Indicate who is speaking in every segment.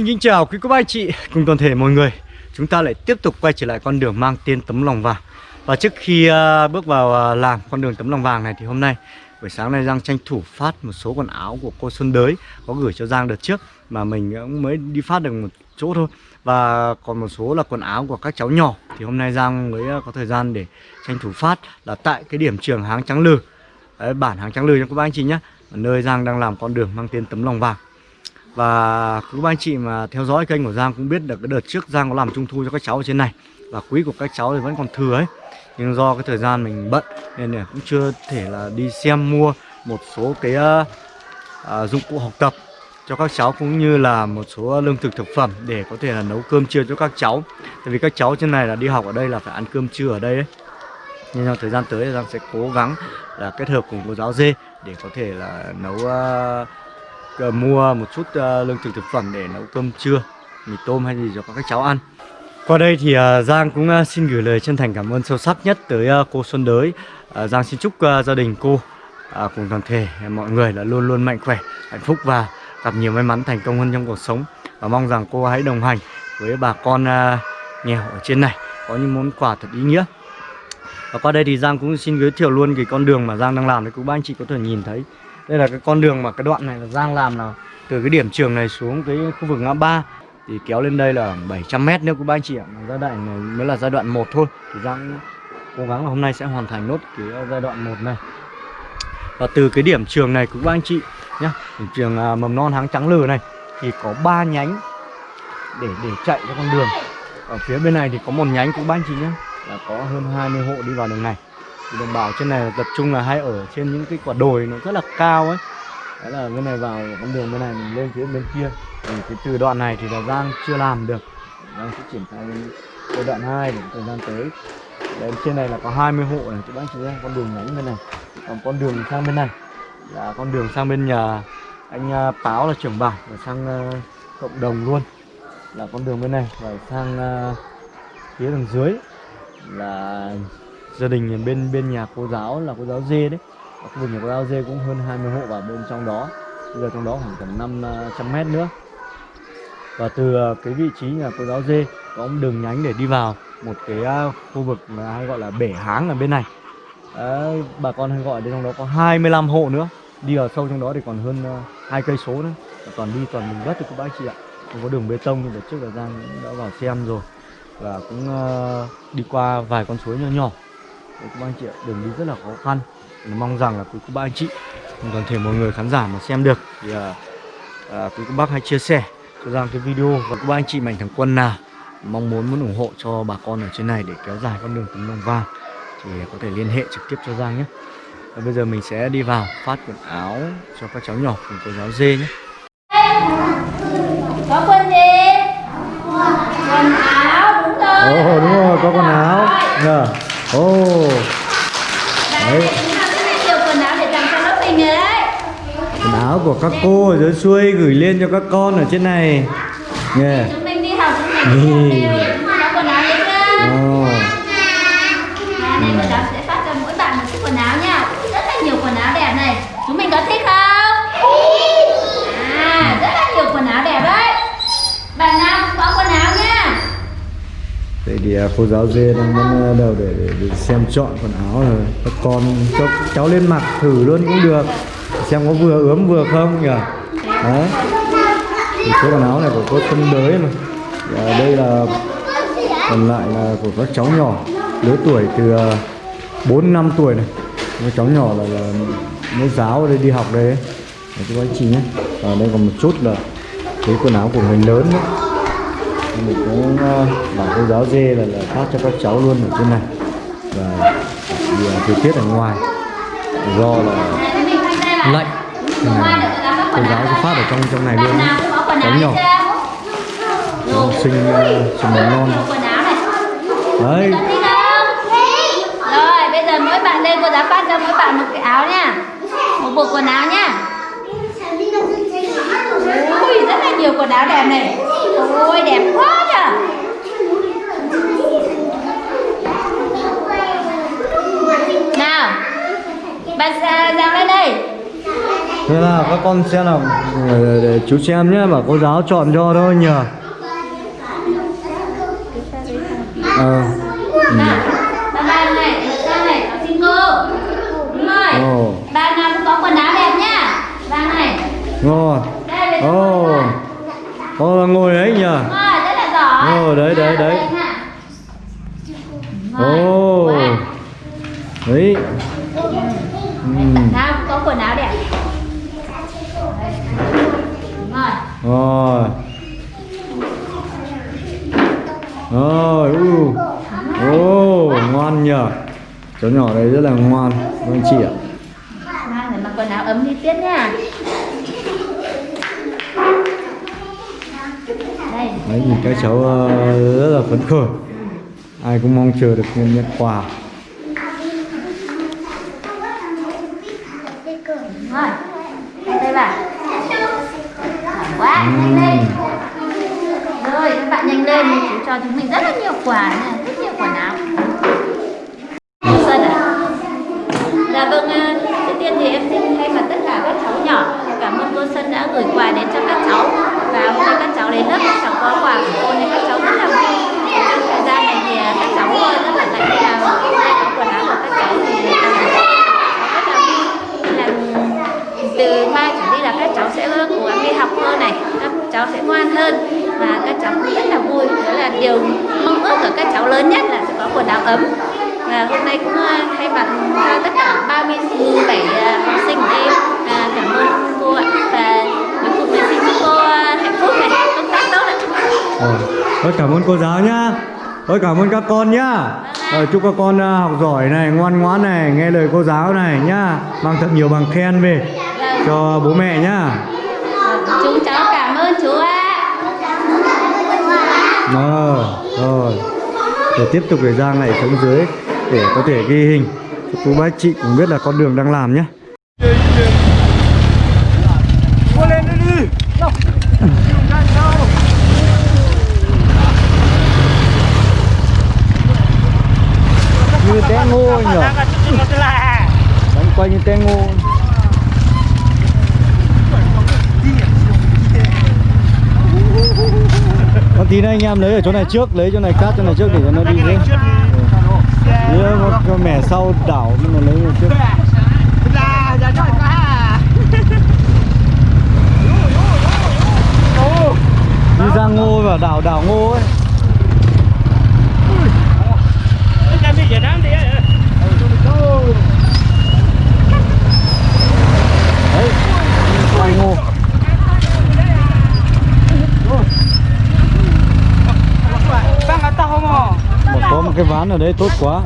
Speaker 1: Xin kính chào quý cô bác anh chị cùng toàn thể mọi người. Chúng ta lại tiếp tục quay trở lại con đường mang tên tấm lòng vàng. Và trước khi uh, bước vào à, uh, làm con đường tấm lòng vàng này thì hôm nay Buổi sáng nay Giang tranh thủ phát một số quần áo của cô Xuân Đới Có gửi cho Giang đợt trước Mà mình cũng mới đi phát được một chỗ thôi. Và còn một số là quần áo của các cháu nhỏ Thì hôm nay Giang mới à, có thời gian để tranh thủ phát Là tại cái điểm trường Háng Trắng Lừ Đấy, Bản Háng Trắng Lừ cho các bác anh chị nhé Nơi Giang đang làm con đường mang tên tấm lòng vàng và các anh chị mà theo dõi kênh của Giang cũng biết được cái đợt trước Giang có làm trung thu cho các cháu ở trên này. Và quý của các cháu thì vẫn còn thừa ấy. Nhưng do cái thời gian mình bận nên là cũng chưa thể là đi xem mua một số cái uh, uh, dụng cụ học tập cho các cháu cũng như là một số lương thực thực phẩm để có thể là nấu cơm trưa cho các cháu. Tại vì các cháu trên này là đi học ở đây là phải ăn cơm trưa ở đây ấy. Nhưng trong thời gian tới Giang sẽ cố gắng là kết hợp cùng cô giáo dê để có thể là nấu uh, uh, mua một chút uh, lương thực thực phẩm để nấu cơm trưa mì tôm hay gì cho các cháu ăn. Qua đây thì uh, Giang cũng uh, xin gửi lời chân thành cảm ơn sâu sắc nhất tới uh, cô Xuân Đới. Uh, Giang xin chúc uh, gia đình cô uh, cùng toàn thể mọi người là luôn luôn mạnh khỏe hạnh phúc và gặp nhiều may mắn thành công hơn trong cuộc sống. Và mong rằng cô hãy đồng hành với bà con uh, nghèo ở trên này có những món quà thật ý nghĩa. Và qua đây thì Giang cũng xin giới thiệu luôn cái con đường mà Giang đang làm để các bác anh chị có thể nhìn thấy đây là cái con đường mà cái đoạn này là Giang làm là từ cái điểm trường này xuống cái khu vực ngã ba thì kéo lên đây là 700 mét nữa các ba anh chị ạ. Giai đoạn này mới là giai đoạn 1 thôi. Thì Giang cố gắng là hôm nay sẽ hoàn thành nốt cái giai đoạn 1 này. Và từ cái điểm trường này các anh chị nhá điểm trường à, mầm non háng trắng lừ này thì có 3 nhánh để để chạy cho con đường. Ở phía bên này thì có một nhánh cũng ba anh chị nhé là có hơn 20 hộ đi vào đường này đồng bào trên này tập trung là hay ở trên những cái quả đồi nó rất là cao ấy. Đấy là bên này vào con đường bên này mình lên phía bên kia. Thì cái từ đoạn này thì là giang chưa làm được. Đang sẽ triển khai giai đoạn 2 để thời gian tới. Đấy, trên này là có 20 hộ này các bác chị em con đường nhánh bên này còn con đường sang bên này là con đường sang bên nhà anh à, Páo là trưởng bản và sang à, cộng đồng luôn. Là con đường bên này và sang à, phía đằng dưới là gia đình bên bên nhà cô giáo là cô giáo dê đấy. Ở khu vực nhà cô giáo dê cũng hơn 20 hộ vào bên trong đó. Bây giờ trong đó khoảng tầm 500 à, mét nữa. Và từ à, cái vị trí nhà cô giáo dê có một đường nhánh để đi vào một cái à, khu vực mà hay gọi là bể háng ở bên này. Đấy, bà con hay gọi đến trong đó có 25 hộ nữa. Đi vào sâu trong đó thì còn hơn hai cây số nữa. Toàn đi toàn mình đất thì các bác chị ạ. Không có đường bê tông nhưng đợt trước là giang đã vào xem rồi. Và cũng uh, đi qua vài con suối nhỏ nhỏ. Đấy, các anh chị ạ đường đi rất là khó khăn. Mình mong rằng là quý cô bác anh chị toàn thể mọi người khán giả mà xem được thì à, à, quý cô bác hãy chia sẻ cho rằng cái video và các bác anh chị mạnh thường quân nào mong muốn muốn ủng hộ cho bà con ở trên này để kéo dài con đường tấm lòng vàng thì có thể liên hệ trực tiếp cho Giang nhé. Và bây giờ mình sẽ đi vào phát quần áo cho các cháu nhỏ cùng cô giáo dê nhé.
Speaker 2: Có quần gì? Quần áo đúng rồi
Speaker 1: ồ đúng rồi có quần áo. Nhờ ồ.
Speaker 2: Đấy. nhiều quần áo để tặng cho lớp mình rồi đấy.
Speaker 1: Quần áo của các cô ở dưới xuôi gửi lên cho các con ở trên này. Nghe.
Speaker 2: Chúng mình đi học chúng mình
Speaker 1: thì cô giáo dê đang vẫn ờ, đầu để, để, để xem chọn quần áo rồi các con cho cháu lên mặc thử luôn cũng được. Xem có vừa ướm vừa không nhỉ? Đấy. Thì số quần áo này của cô tân Đới mà. Và đây là còn lại là của các cháu nhỏ. Lứa tuổi từ ờ, 4 năm tuổi này. Các cháu nhỏ là, là mới giáo ở đây đi học đây. Đấy, các anh chị nhé. Và đây còn một chút là cái quần áo của người lớn nữa mình cũng ờ, bảo cô giáo dê là, là phát cho các cháu luôn ở trên này. Và vì à, thời tiết ở ngoài do là lạnh cô giáo sẽ phát ở trong trong này luôn. Cháu nhỏ. Học sinh ờ, trường mầm non. Đấy.
Speaker 2: Rồi, bây giờ mỗi bạn đây cô giáo phát cho mỗi bạn một cái áo nha. Một bộ quần áo nha. Ui, rất là nhiều quần áo đẹp này. Ôi, đẹp quá nhỉ Nào Bạn ra, ra lên đây
Speaker 1: Thế là các con xem nào để, để chú xem nhé bảo cô giáo chọn cho thôi nhờ ờ
Speaker 2: cô. Đúng rồi. Ba nào cũng có quần áo đẹp nhá. Ba này.
Speaker 1: ngon
Speaker 2: Đây về
Speaker 1: ồ
Speaker 2: oh.
Speaker 1: con là ngồi đấy nhờ
Speaker 2: Đúng rồi, rất là
Speaker 1: Ồ, đấy, đấy, đấy.
Speaker 2: rồi.
Speaker 1: ồ
Speaker 2: Quá.
Speaker 1: đấy.
Speaker 2: Nào có quần áo đẹp. Rồi.
Speaker 1: rồi rồi u ô ngoan nhờ cháu nhỏ đấy rất là ngoan vâng chị ạ
Speaker 2: Nào, để mặc quần áo ấm đi tiết nha. Đây.
Speaker 1: đấy nhìn các cháu ờ, rất là phấn khởi ai cũng mong chờ được nhận nhận quà
Speaker 2: bạn. Quá, nhanh lên. Rồi, các bạn nhanh lên, chú cho chúng mình rất là nhiều quà nha, rất nhiều quần áo. Xuân à? Dạ vâng, à, trước tiên thì em xin thay mặt tất cả các cháu nhỏ cảm ơn cô Xuân đã gửi quà đến cho các cháu và hôm nay các cháu đến lớp các cháu có quà của cô nên các cháu rất là vui. Trong thời gian này thì à, các cháu rất là lạnh nên là hôm nay có quần áo của các cháu thì các cháu rất là vui. Nên là từ mai trở đi là các cháu sẽ cố gắng đi học hơn này, các cháu sẽ ngoan hơn và các cháu cũng rất là vui. Đó là điều mong ước của các cháu lớn nhất là sẽ có quần áo ấm và hôm nay cũng ờ, thay mặt cho tất cả 37 ờ, học sinh của em à, cảm ơn cô ạ và cuối cùng là xin chúc cô ờ, hạnh phúc này công tác tốt ạ
Speaker 1: Ờ, Thôi cảm ơn cô giáo nhá. Thôi cảm ơn các con nhá. Ờ, Chúc các con ờ, học giỏi này, ngoan ngoãn này, nghe lời cô giáo này nhá. Mang thật nhiều bằng khen về cho bố mẹ nhá.
Speaker 2: Chúng cháu cảm ơn chú ạ.
Speaker 1: Ờ, rồi. Để tiếp tục để Giang lại xuống dưới Để có thể ghi hình. Cô bác chị cũng biết là con đường đang làm nhá Như té ngô nhỉ Đánh quay như té ngô Còn tí nữa anh em lấy ở chỗ này trước, lấy chỗ này cát chỗ này trước để cho nó đi dưới. Lấy một mẻ sau đảo nhưng mà lấy một trước. Đi ra ngô và đảo đảo ngô ấy. Đấy, quay ngô. Mà bán ở đấy tốt quá.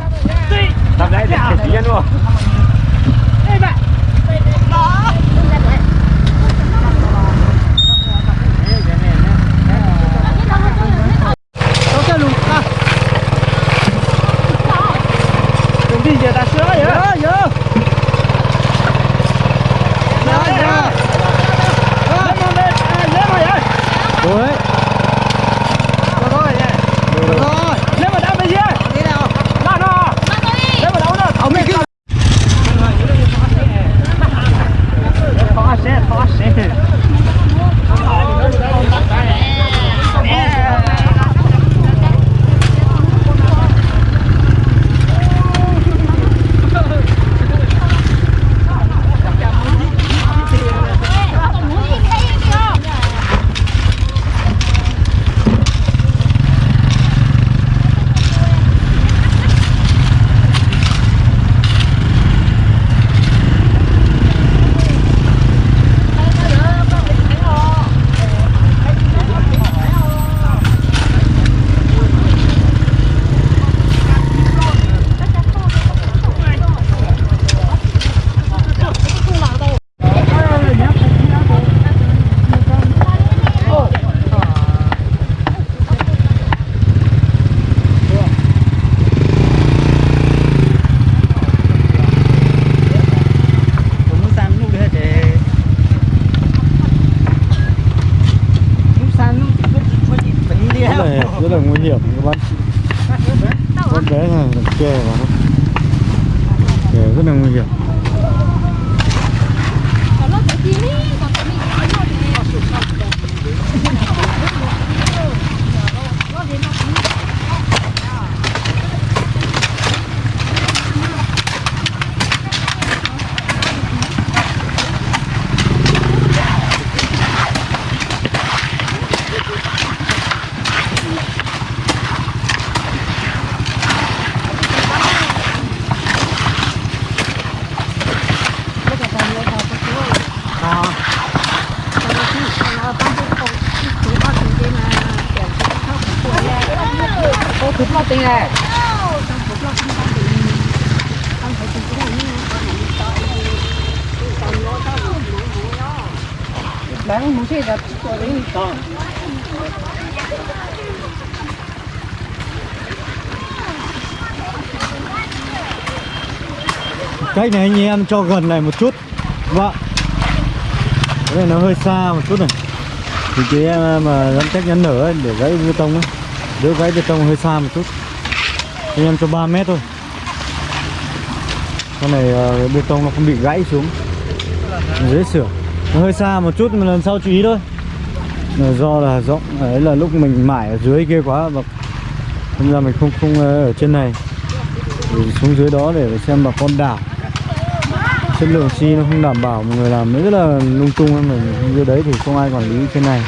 Speaker 1: Cũng lo tiền này.
Speaker 3: Bán muốn xe đặt cho đến to
Speaker 1: Cách này anh em cho gần này một chút. Vâng. Cái này nó hơi xa một chút này. Thì cái, em mà giãn cách nhắn nở để gãy bê tông ấy. Đỡ gãy bê tông hơi xa một chút. Anh em cho 3 mét thôi. Con này ờ, bê tông nó không bị gãy xuống. Dễ sửa Nó hơi xa một chút mà lần sau chú ý thôi. Là do là rộng, ấy là lúc mình mải ở dưới kia quá, và hôm ra mình không không ờ, ở trên này. Mình xuống dưới đó để xem bà con đảo. Chất lượng xi nó không đảm bảo, mọi người làm rất là lung tung mình dưới đấy thì không ai quản lý trên này.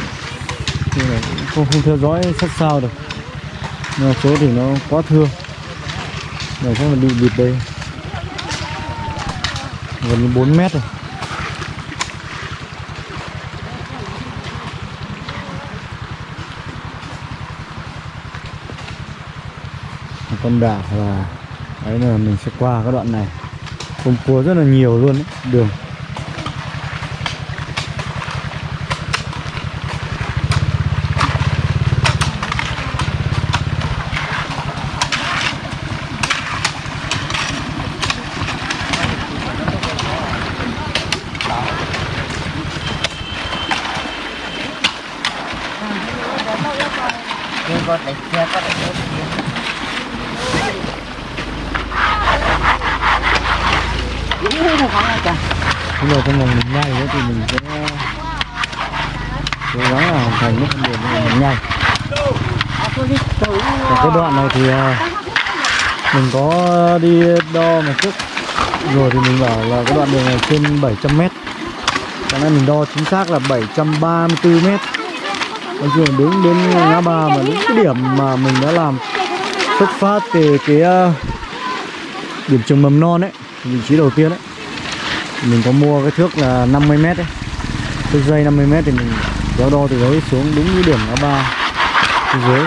Speaker 1: Nên là không không theo dõi sát sao được nhưng số thì nó quá thưa. Này chắc là bị bịt đây. Gần như 4 mét rồi. Con đảo và đấy là mình sẽ qua cái đoạn này. Cùng cua rất là nhiều luôn đấy, đường.
Speaker 3: Con có đánh xe này đánh Đúng rồi
Speaker 1: Bây giờ trong mình nhai nữa thì mình sẽ cố gắng là hoàn thành cái con đường này mình nhai Và cái đoạn này thì mình có đi đo một chút rồi thì mình bảo là cái đoạn đường này trên 700 mét Cái này mình đo chính xác là 734 mét. Chung là đúng. Đến ngã ba mà đúng cái điểm mà mình đã làm xuất phát từ cái à, điểm trường mầm non ấy vị trí đầu tiên ấy. Mình có mua cái thước là 50 mét đấy thước dây 50 mét thì mình kéo đo từ đấy xuống đúng cái điểm ngã ba phía dưới.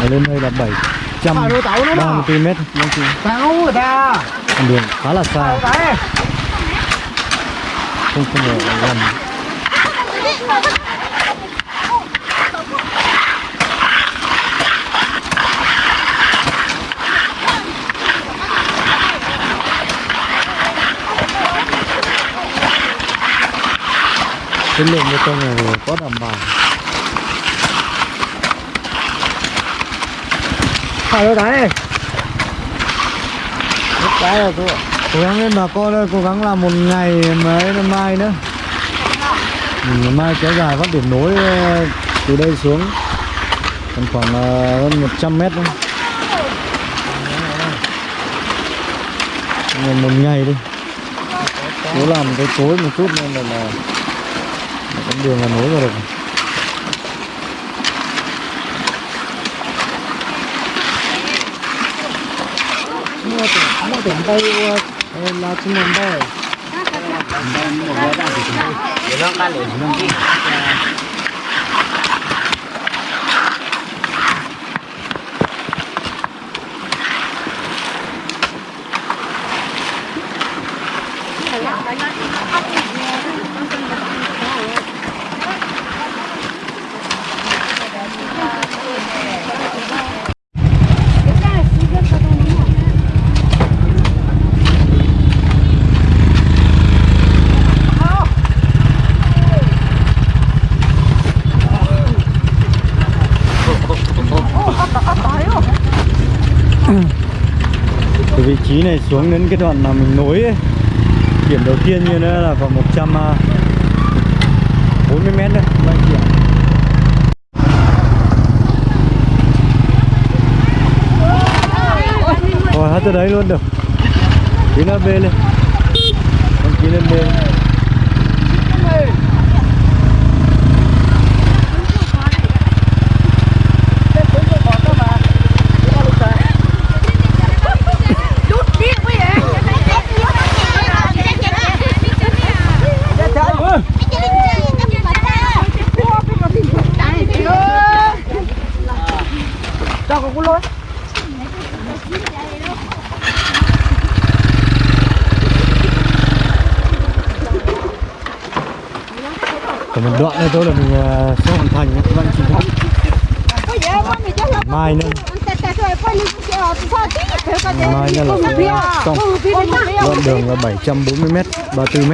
Speaker 1: Và lên đây là 734 mét nói chung
Speaker 3: Sao người ta.
Speaker 1: Con đường khá là xa. Không không ở gần cái lượng bê tông này có đảm bảo.
Speaker 3: Phải rồi đấy. Cái rồi cô
Speaker 1: cố gắng lên bà con ơi cố gắng làm một ngày mấy năm mai nữa. Mình mai kéo dài phát điểm nối ờ, từ đây xuống. Còn khoảng ờ, hơn 100 mét Còn một ngày đi. Cố làm cái tối một chút nên là, là, là con đường là nối vào được
Speaker 3: Mua tiền, mua tiền đây là chung mình đây
Speaker 1: từ vị trí này xuống đến cái đoạn mà mình nối ấy, điểm đầu tiên như nữa là khoảng 140 à, mét đấy. Các anh chị ạ. Rồi hát tới đấy luôn được. Tí nó bê lên. Con tí lên bê lên.
Speaker 3: Cho con cú lối
Speaker 1: một đoạn này thôi là mình ờ, sẽ hoàn thành các bạn chị nhé. mai nữa. Mai nữa là xong. Đoạn đường là 740 m 34 m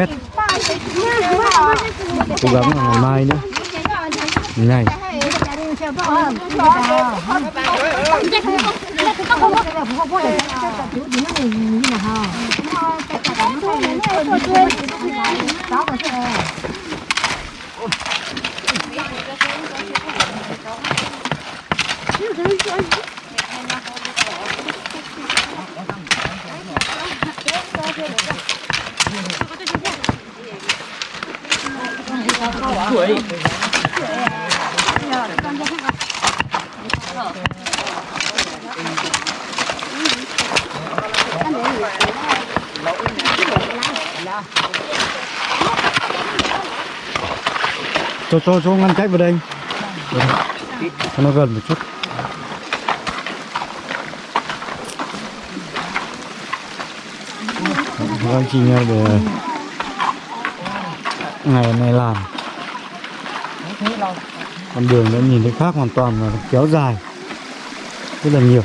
Speaker 1: cố gắng là ngày mai nữa. Ngày cho tuổi cho cho cho ngăn cách vào đây. Nó gần một chút. Các anh chị nhau để ngày này làm. Con đường đã nhìn thấy khác hoàn toàn và kéo dài rất là nhiều.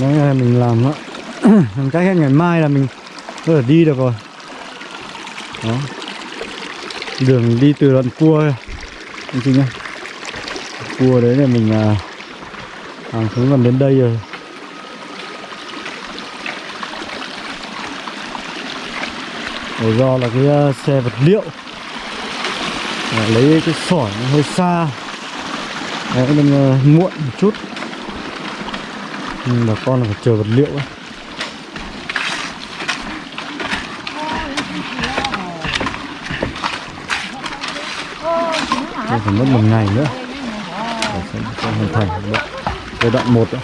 Speaker 1: Đấy là mình làm á Làm cách hết ngày mai là mình có thể đi được rồi. Đó. Đường đi từ đoạn cua. Anh chị nhá Cua đấy là mình à, hàng xuống gần đến đây rồi. Để do là cái uh, xe vật liệu. À, Lấy cái sỏi nó hơi xa. Đấy nên uh, muộn một chút. Nhưng bà con là phải chờ vật liệu ấy. Phải mất một ngày nữa để sẽ hoàn thành giai đoạn một đó.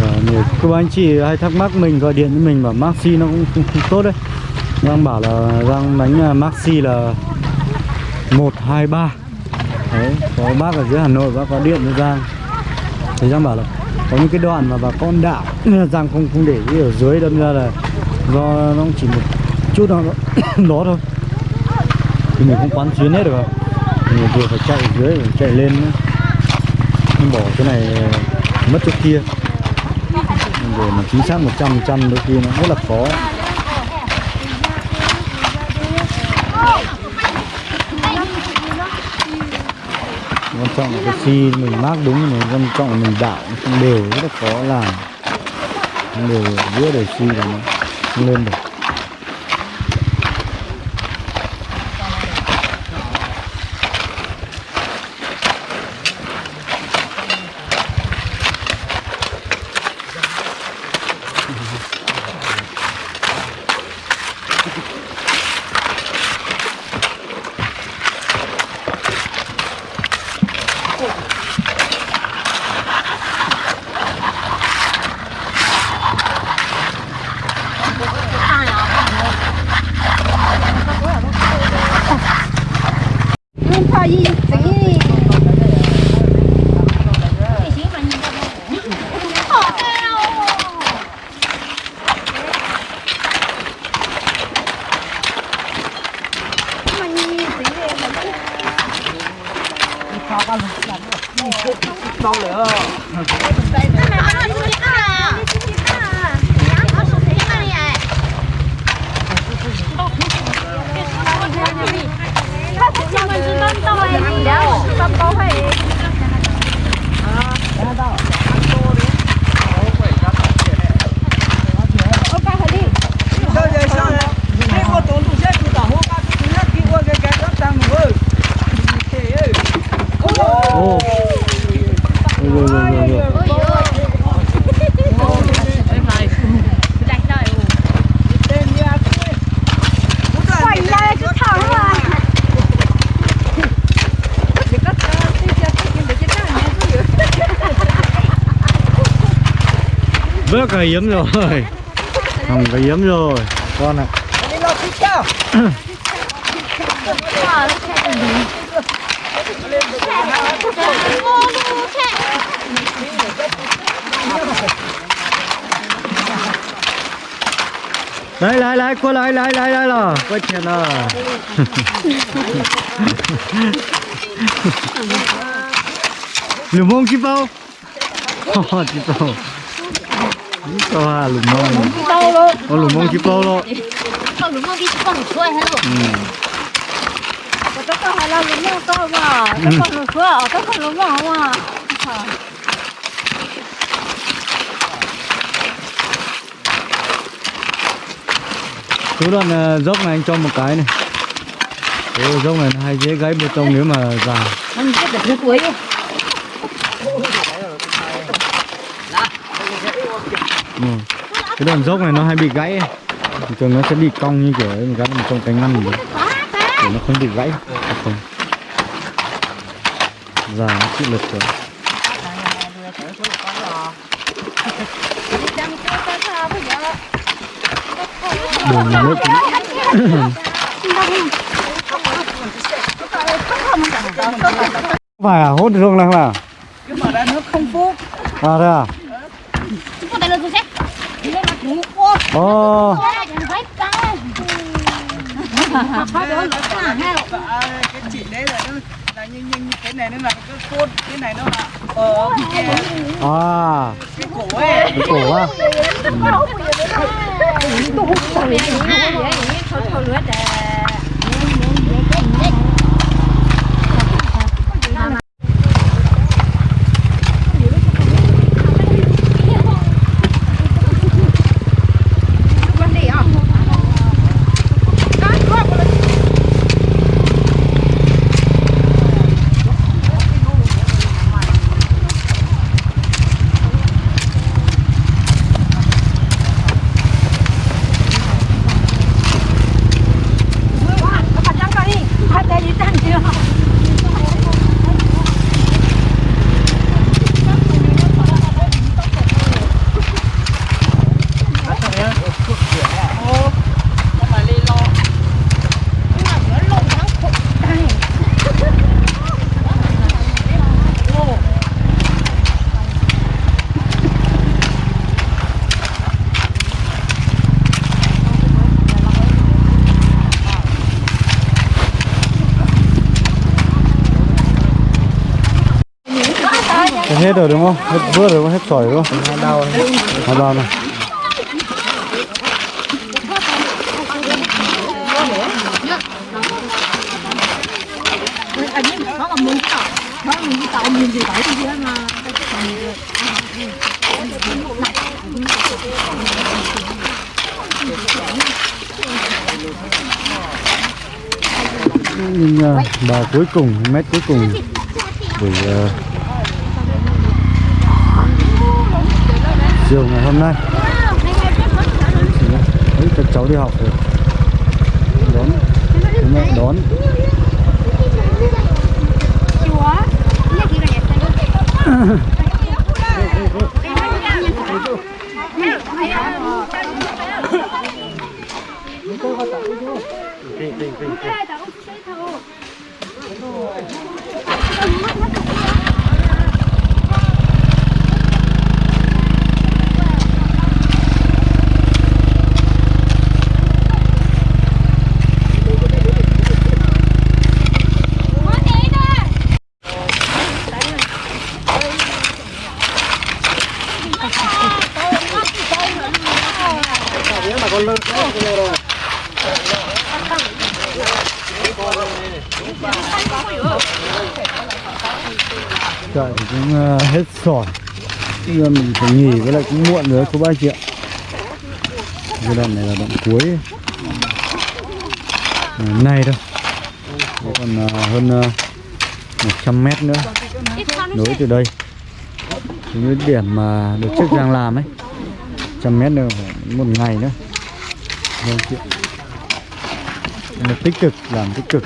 Speaker 1: Và nhiều các anh chị hay thắc mắc mình gọi điện với mình bảo Maxi nó cũng không, không tốt đấy. Giang bảo là Giang đánh à, Maxi là 123 Đấy, có bác ở dưới Hà Nội bác có điện với Giang. Thì Giang bảo là có những cái đoạn mà bà con đạo nên là Giang không không để ý ở dưới đâm ra là do nó chỉ một chút đó, đó thôi. Thì mình không quán xuyến hết được không mình vừa phải chạy dưới phải chạy lên nữa. Bỏ cái này à, mất chỗ kia để mà chính xác 100% đôi khi nó rất là khó. Quan trọng là cái xi mình mát đúng mà quan trọng là mình đạo không đều rất là khó làm. Không đều giữa đều xi là nó, lên được. Yay! Bớt rồi yếm rồi. Không có yếm rồi, con ạ. Đây lại lại qua lại lại lại lại là, quay tiền à lùm mông chip bao oh chip bao chip lùm mông
Speaker 2: bao luôn
Speaker 1: lùm mông chip bao luôn
Speaker 2: con lùm mông đi bao một chuỗi hay luôn có con hay là đúng không con mà có con một chuỗi có con đúng không mà
Speaker 1: Số đoạn dốc này anh cho một cái này Số dốc này nó hay dễ gãy bê tông nếu mà già.
Speaker 2: anh biết được cái cuối
Speaker 1: ừ. Cái đoạn dốc này nó hay bị gãy ấy. Thường nó sẽ bị cong như kiểu ấy, một cái mình trong cánh ngăn được để nó không bị gãy. Không già nó chịu lực rồi. Đường nước phải à? Hốt ruộng này không à
Speaker 3: cái mà ra nước không phúc
Speaker 1: à thế à
Speaker 2: có tay lên tôi xét lên mặt ngủ cô
Speaker 1: ồ.
Speaker 3: Cái chỉ đấy là nó là như, như, như cái này nó là cái cốt cái này nó là ở cái,
Speaker 1: à
Speaker 3: cái cổ ấy
Speaker 1: cái cổ á Thế hết rồi đúng không? Hết vớt rồi không? Hết sỏi đúng không? đau bao này. đau này. Nhưng uh, à, bà cuối cùng, mét cuối cùng để uh, à, chiều ngày hôm nay. Đấy, các cháu đi học rồi đón mẹ đón Trời thì cũng uh, hết sỏi. Bây giờ mình phải nghỉ với lại cũng muộn rồi cô ba chị ạ. Cái đoạn này là đoạn cuối. À, Này thôi còn uh, hơn ờ, một 100 mét nữa. Nối từ đây. Đến điểm mà được trước Giang làm ấy. trăm mét nữa phải một ngày nữa. Vâng chuyện Nó tích cực, làm tích cực.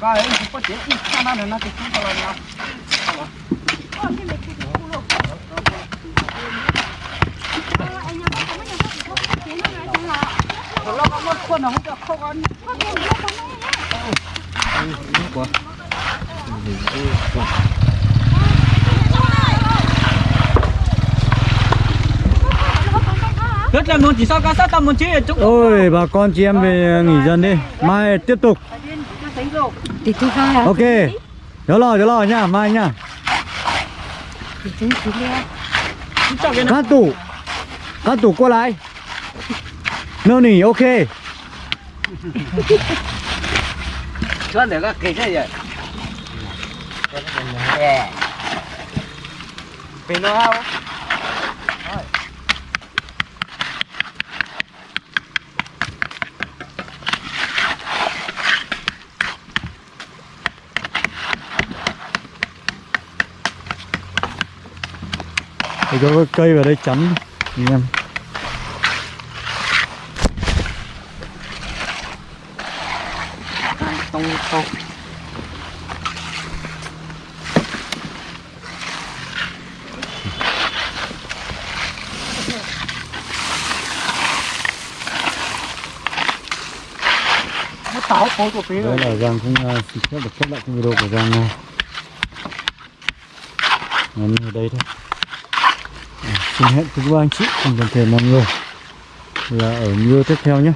Speaker 3: Hãy subscribe cho kênh Ghiền Mì Gõ Để không bỏ lỡ những video hấp dẫn được không ăn rất là muốn chỉ sao cá sát tầm muốn chơi chút
Speaker 1: Ôi bà con chị em về nghỉ dần đi. Mai tiếp tục? Ok. Nhớ lò nhớ lò nha mai nha. Các tủ. Các tủ qua lại. Nô nỉ ok.
Speaker 3: Cho để các cái này vậy. Bên nó không?
Speaker 1: Thì có cái cây vào đây chắn anh em.
Speaker 3: Của phí
Speaker 1: Đấy là Giang cũng uh, xin phép được kết lại cái video của Giang Ngắn ở đây thôi Xin hẹn quý các anh chị cùng toàn thể mọi người Là ở video tiếp theo nhé.